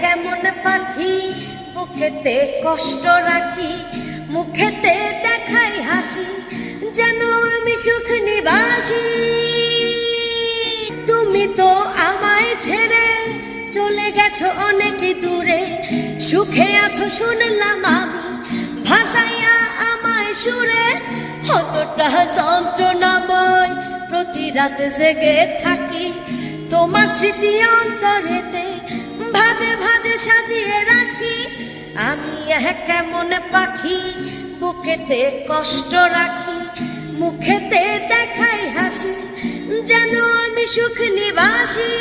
কেমন পাখি বুকেতে কষ্ট রাখি, মুখেতে দেখাই হাসি, যেন আমি সুখ নিবাসী। তুমি তো আমায় ছেড়ে চলে গেছো অনেক দূরে, সুখে আছো শুনলাম আমি, ভাসাইয়া আমায় সুরে, কতটা যন্ত্রণাময়, প্রতি রাত জেগে থাকি, তোমার স্মৃতি ভাজে সাজিয়ে রাখি। আমি কেমন পাখি, বুকেতে কষ্ট রাখি। মুখেতে দেখাই হাসি, যেন আমি সুখ নিবাসী।